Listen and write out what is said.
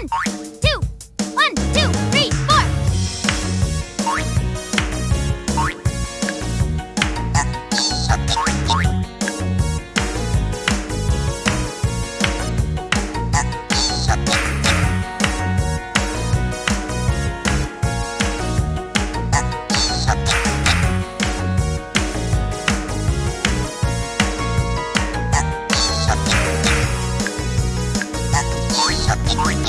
One, two, Boing.